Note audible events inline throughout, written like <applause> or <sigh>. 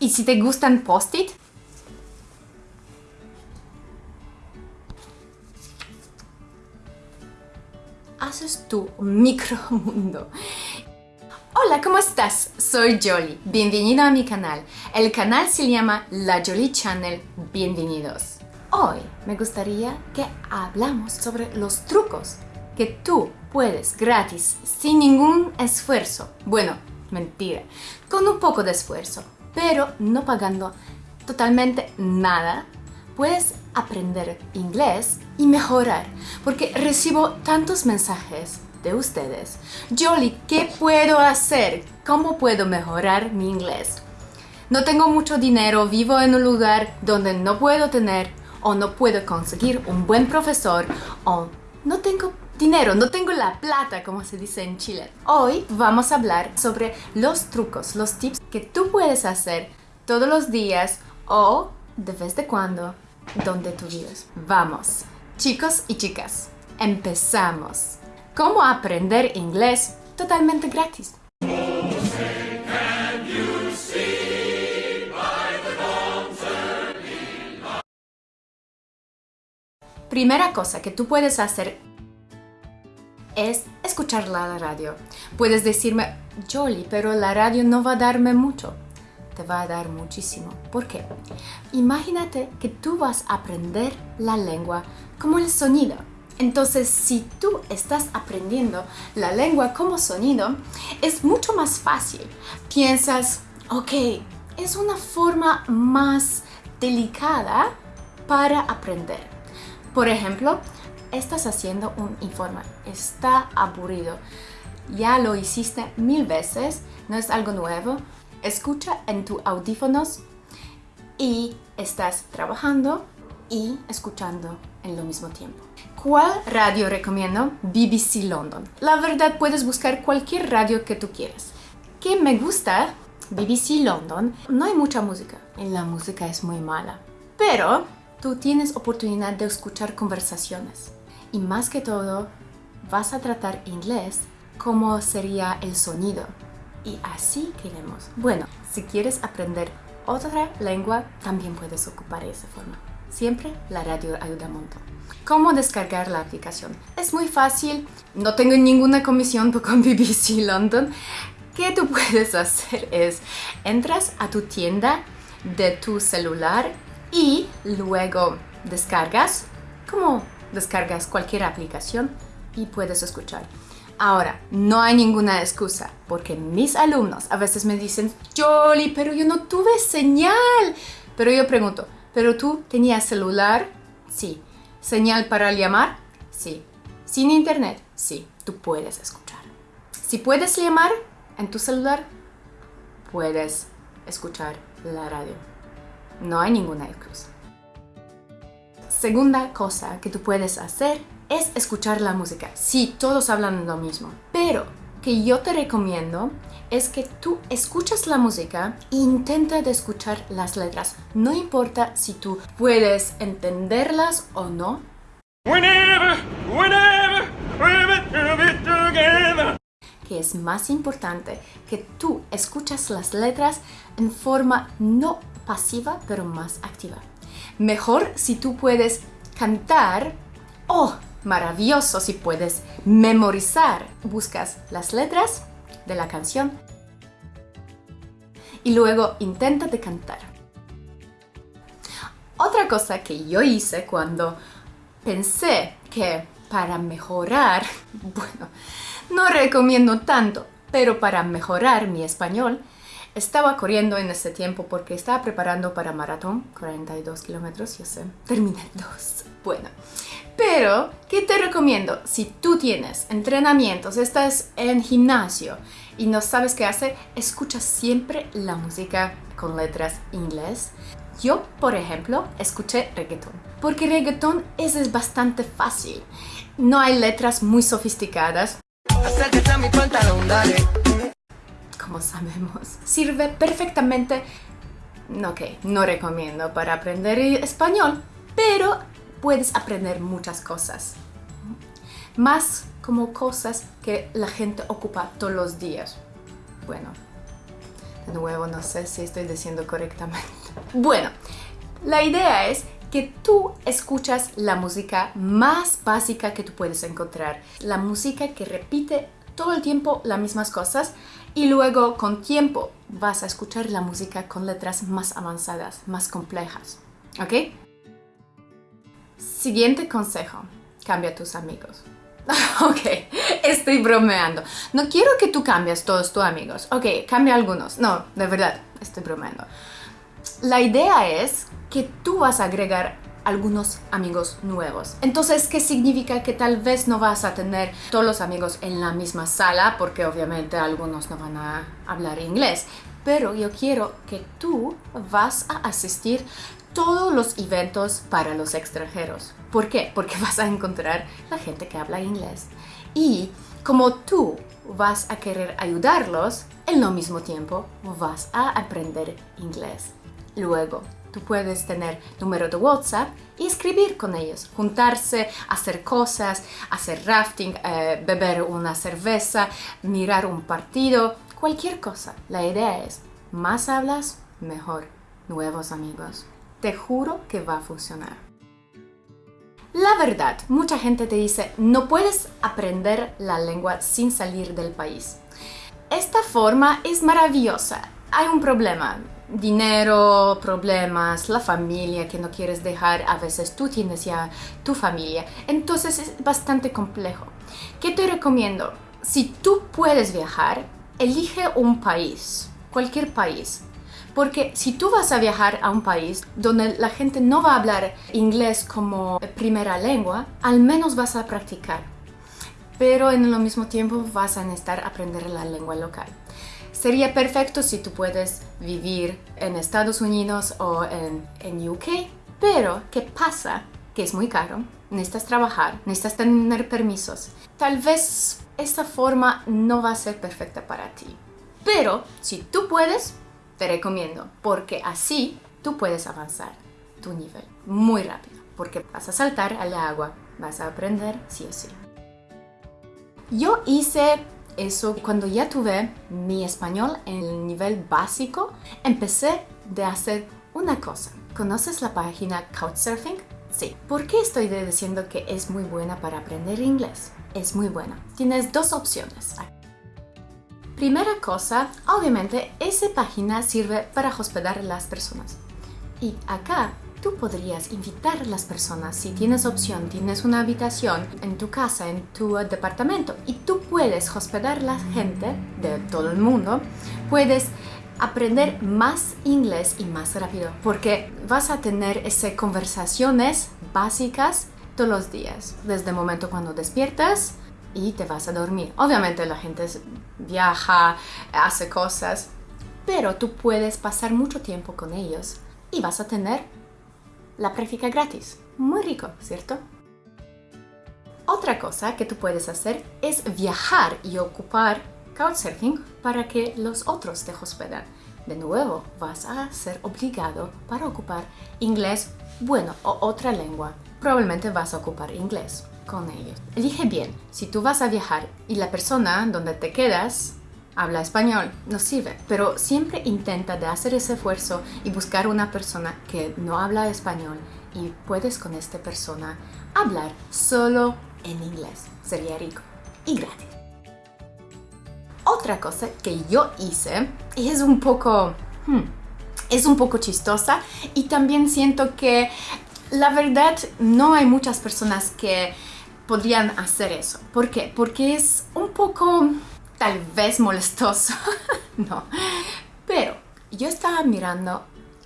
¿Y si te gustan post-it? Haces tu micromundo. Hola, ¿cómo estás? Soy Jolly. Bienvenido a mi canal. El canal se llama La Jolly Channel. Bienvenidos. Hoy me gustaría que hablamos sobre los trucos que tú puedes gratis, sin ningún esfuerzo. Bueno, mentira, con un poco de esfuerzo, pero no pagando totalmente nada, puedes aprender inglés y mejorar, porque recibo tantos mensajes de ustedes. Jolly, ¿qué puedo hacer? ¿Cómo puedo mejorar mi inglés? No tengo mucho dinero, vivo en un lugar donde no puedo tener o no puedo conseguir un buen profesor o no tengo dinero, no tengo la plata, como se dice en Chile. Hoy vamos a hablar sobre los trucos, los tips que tú puedes hacer todos los días o de vez de cuando, donde tú vives. Vamos, chicos y chicas, empezamos. ¿Cómo aprender inglés totalmente gratis? Primera cosa que tú puedes hacer es escuchar la radio. Puedes decirme, Jolly, pero la radio no va a darme mucho. Te va a dar muchísimo. ¿Por qué? Imagínate que tú vas a aprender la lengua como el sonido. Entonces, si tú estás aprendiendo la lengua como sonido, es mucho más fácil. Piensas, ok, es una forma más delicada para aprender. Por ejemplo, estás haciendo un informe, está aburrido, ya lo hiciste mil veces, no es algo nuevo, escucha en tus audífonos y estás trabajando y escuchando en lo mismo tiempo. ¿Cuál radio recomiendo? BBC London. La verdad puedes buscar cualquier radio que tú quieras. ¿Qué me gusta? BBC London. No hay mucha música y la música es muy mala. Pero tú tienes oportunidad de escuchar conversaciones y más que todo vas a tratar inglés como sería el sonido y así queremos. Bueno, si quieres aprender otra lengua también puedes ocupar esa forma. Siempre la radio ayuda un montón. ¿Cómo descargar la aplicación? Es muy fácil, no tengo ninguna comisión con BBC <laughs> London. ¿Qué tú puedes hacer es, entras a tu tienda de tu celular y luego descargas como descargas cualquier aplicación y puedes escuchar. Ahora, no hay ninguna excusa, porque mis alumnos a veces me dicen, Jolly, pero yo no tuve señal. Pero yo pregunto, ¿pero tú tenías celular? Sí. ¿Señal para llamar? Sí. ¿Sin internet? Sí. Tú puedes escuchar. Si puedes llamar en tu celular, puedes escuchar la radio. No hay ninguna excusa. Segunda cosa que tú puedes hacer es escuchar la música. Sí, todos hablan lo mismo, pero que yo te recomiendo es que tú escuchas la música e intenta de escuchar las letras. No importa si tú puedes entenderlas o no. Que es más importante que tú escuchas las letras en forma no pasiva, pero más activa. Mejor si tú puedes cantar ¡Oh! Maravilloso si puedes memorizar. Buscas las letras de la canción y luego intenta de cantar. Otra cosa que yo hice cuando pensé que para mejorar, <laughs> bueno, no recomiendo tanto, pero para mejorar mi español, estaba corriendo en ese tiempo porque estaba preparando para maratón, 42 kilómetros, yo sé, terminé dos. Bueno, pero, ¿qué te recomiendo? Si tú tienes entrenamientos, estás en gimnasio y no sabes qué hacer, escucha siempre la música con letras inglés. Yo, por ejemplo, escuché reggaeton, porque reggaeton es, es bastante fácil. No hay letras muy sofisticadas. Acércate a mi pantalón, dale como sabemos. Sirve perfectamente, ok, no recomiendo para aprender español, pero puedes aprender muchas cosas. Más como cosas que la gente ocupa todos los días. Bueno, De nuevo, no sé si estoy diciendo correctamente. <laughs> Bueno, la idea es que tú escuchas la música más básica que tú puedes encontrar. La música que repite todo el tiempo las mismas cosas y luego con tiempo vas a escuchar la música con letras más avanzadas, más complejas. ¿Ok? Siguiente consejo. Cambia tus amigos. <laughs> ok, estoy bromeando. No quiero que tú cambies todos tus amigos. Ok, cambia algunos. No, de verdad, estoy bromeando. La idea es que tú vas a agregar algunos amigos nuevos. Entonces, ¿qué significa? Que tal vez no vas a tener todos los amigos en la misma sala, porque obviamente algunos no van a hablar inglés. Pero yo quiero que tú vas a asistir todos los eventos para los extranjeros. ¿Por qué? Porque <laughs> vas a encontrar la gente que habla inglés. Y como tú vas a querer ayudarlos, en lo mismo tiempo vas a aprender inglés. Luego, Tú puedes tener número de WhatsApp y escribir con ellos, juntarse, hacer cosas, hacer rafting, eh, beber una cerveza, mirar un partido, cualquier cosa. La idea es, más hablas, mejor. Nuevos amigos. Te juro que va a funcionar. La verdad, mucha gente te dice, no puedes aprender la lengua sin salir del país. Esta forma es maravillosa. Hay un problema dinero, problemas, la familia que no quieres dejar, a veces tú tienes ya tu familia, entonces es bastante complejo. ¿Qué te recomiendo? Si tú puedes viajar, elige un país, cualquier país. Porque si tú vas a viajar a un país donde la gente no va a hablar inglés como primera lengua, al menos vas a practicar. Pero en el mismo tiempo vas a necesitar aprender la lengua local. Sería perfecto si tú puedes vivir en Estados Unidos o en, en UK, pero ¿qué pasa? Que es muy caro, necesitas trabajar, necesitas tener permisos. Tal vez esta forma no va a ser perfecta para ti. Pero si tú puedes, te recomiendo, porque así tú puedes avanzar tu nivel muy rápido, porque vas a saltar al agua, vas a aprender sí o sí. Yo hice eso, cuando ya tuve mi español en el nivel básico, empecé de hacer una cosa. ¿Conoces la página Couchsurfing? Sí. ¿Por qué estoy diciendo que es muy buena para aprender inglés? Es muy buena. Tienes dos opciones. Primera cosa, obviamente, esa página sirve para hospedar a las personas. Y acá tú podrías invitar a las personas si tienes opción, tienes una habitación en tu casa, en tu departamento y tú puedes hospedar la gente de todo el mundo, puedes aprender más inglés y más rápido porque vas a tener esas conversaciones básicas todos los días, desde el momento cuando despiertas y te vas a dormir. Obviamente la gente viaja, hace cosas, pero tú puedes pasar mucho tiempo con ellos y vas a tener la práctica gratis. Muy rico, ¿cierto? Otra cosa que tú puedes hacer es viajar y ocupar Couchsurfing para que los otros te hospedan. De nuevo, vas a ser obligado para ocupar inglés, bueno, o otra lengua. Probablemente vas a ocupar inglés con ellos. Elige bien, si tú vas a viajar y la persona donde te quedas habla español, no sirve. Pero siempre intenta de hacer ese esfuerzo y buscar una persona que no habla español y puedes con esta persona hablar solo en inglés. Sería rico y gratis. Otra cosa que yo hice es un poco... Hmm, es un poco chistosa y también siento que la verdad no hay muchas personas que podrían hacer eso. ¿Por qué? Porque es un poco tal vez molestoso, <laughs> no. Pero yo estaba mirando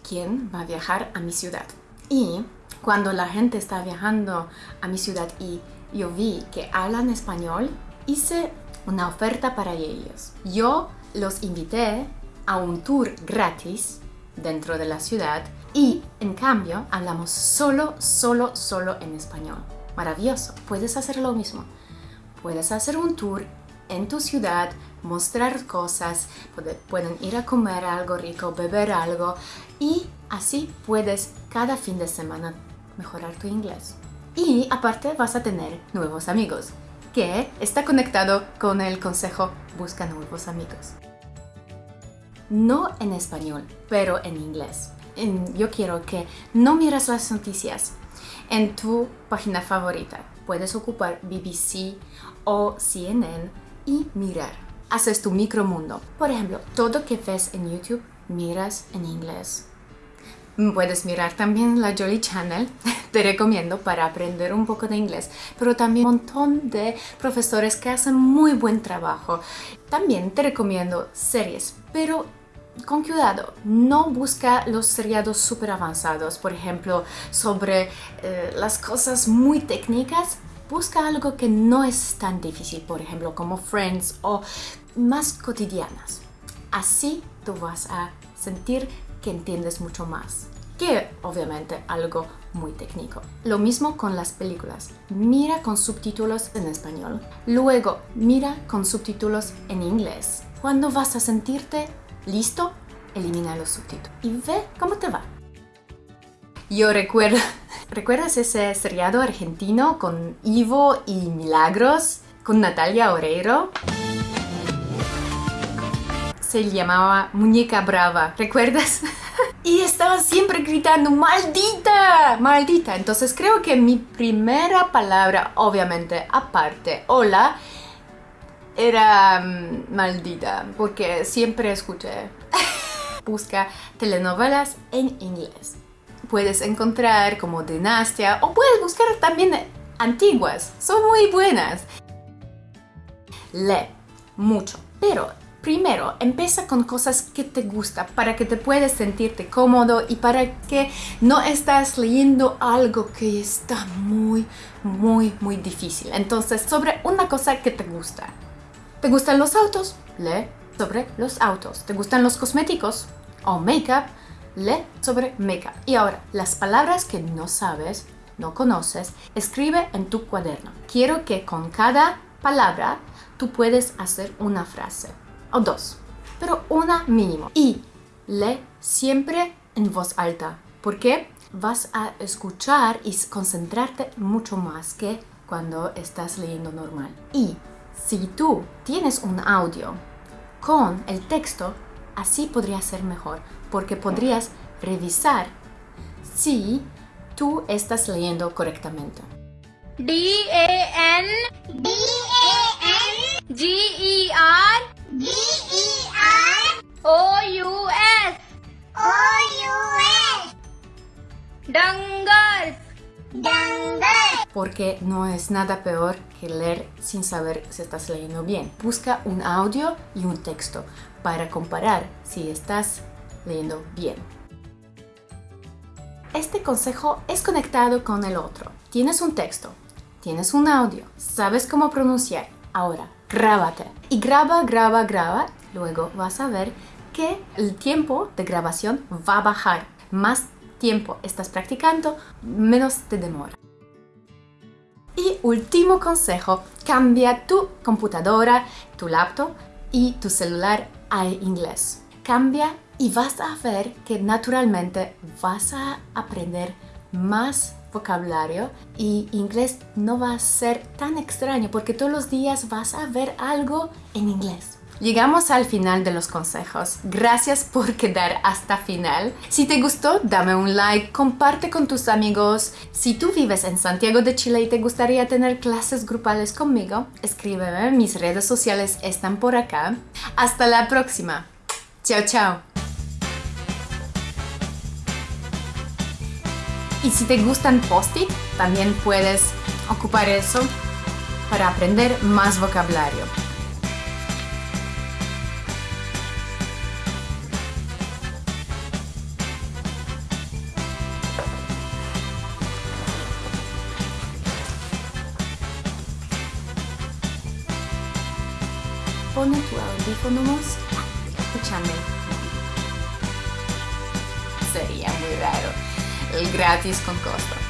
quién va a viajar a mi ciudad. Y cuando la gente está viajando a mi ciudad y yo vi que hablan español, hice una oferta para ellos. Yo los invité a un tour gratis dentro de la ciudad y en cambio hablamos solo, solo, solo en español. Maravilloso, puedes hacer lo mismo. Puedes hacer un tour en tu ciudad, mostrar cosas, pueden ir a comer algo rico, beber algo y así puedes cada fin de semana mejorar tu inglés. Y aparte vas a tener nuevos amigos, que está conectado con el consejo busca nuevos amigos. no en español, pero en inglés. Yo quiero que no mires las noticias en tu página favorita. Puedes ocupar BBC o CNN y mirar. Haces tu micromundo. Por ejemplo, todo que ves en YouTube, miras en inglés. Puedes mirar también la Jolly Channel, <laughs> te recomiendo para aprender un poco de inglés, pero también un montón de profesores que hacen muy buen trabajo. También te recomiendo series, pero con cuidado, no busca los seriados súper avanzados, por ejemplo, sobre eh, las cosas muy técnicas. Busca algo que no es tan difícil, por ejemplo, como Friends o más cotidianas. Así tú vas a sentir que entiendes mucho más que obviamente algo muy técnico. Lo mismo con las películas. Mira con subtítulos en español. Luego, mira con subtítulos en inglés. Cuando vas a sentirte listo, elimina los subtítulos y ve cómo te va. Yo recuerdo, <laughs> ¿recuerdas ese seriado argentino con Ivo y Milagros? Con Natalia Oreiro? Se llamaba Muñeca Brava, ¿recuerdas? <laughs> y estaba siempre gritando ¡Maldita! ¡Maldita! Entonces creo que mi primera palabra, obviamente, aparte, hola, era mm, maldita, porque siempre escuché. <laughs> Busca telenovelas en inglés. Puedes encontrar como Dinastia o puedes buscar también antiguas, son muy buenas. Lee mucho, pero Primero, empieza con cosas que te gustan para que te puedas sentirte cómodo y para que no estás leyendo algo que está muy, muy, muy difícil. Entonces, sobre una cosa que te gusta. ¿Te gustan los autos? Lee sobre los autos. ¿Te gustan los cosméticos o make-up? Lee sobre make-up. Y ahora, las palabras que no sabes, no conoces, escribe en tu cuaderno. Quiero que con cada palabra tú puedes hacer una frase o dos, pero una mínimo. Y lee siempre en voz alta, porque vas a escuchar y concentrarte mucho más que cuando estás leyendo normal. Y si tú tienes un audio con el texto, así podría ser mejor, porque podrías revisar si tú estás leyendo correctamente. D-A-N D-A-N G-E-R D-E-R O-U-S O-U-S Dangers Dangers Porque no es nada peor que leer sin saber si estás leyendo bien. Busca un audio y un texto para comparar si estás leyendo bien. Este consejo es conectado con el otro. Tienes un texto, tienes un audio, sabes cómo pronunciar. Ahora, grábate. Y graba, graba, graba. Luego vas a ver que el tiempo de grabación va a bajar. Más tiempo estás practicando, menos te demora. Y último consejo, cambia tu computadora, tu laptop y tu celular a inglés. Cambia y vas a ver que naturalmente vas a aprender más vocabulario y inglés no va a ser tan extraño porque todos los días vas a ver algo en inglés. Llegamos al final de los consejos. Gracias por quedar hasta final. Si te gustó, dame un like, comparte con tus amigos. Si tú vives en Santiago de Chile y te gustaría tener clases grupales conmigo, escríbeme. Mis redes sociales están por acá. Hasta la próxima. Chao, chao. Y si te gustan post-it, también puedes ocupar eso para aprender más vocabulario. Pone tu audífonos, escúchame. Sería muy raro el gratis con costo.